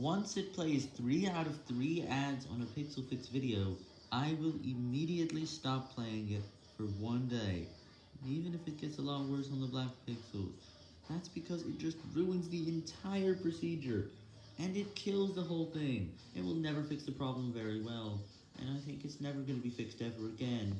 Once it plays 3 out of 3 ads on a Pixel Fix video, I will immediately stop playing it for one day, even if it gets a lot worse on the Black Pixels. That's because it just ruins the entire procedure, and it kills the whole thing. It will never fix the problem very well, and I think it's never going to be fixed ever again.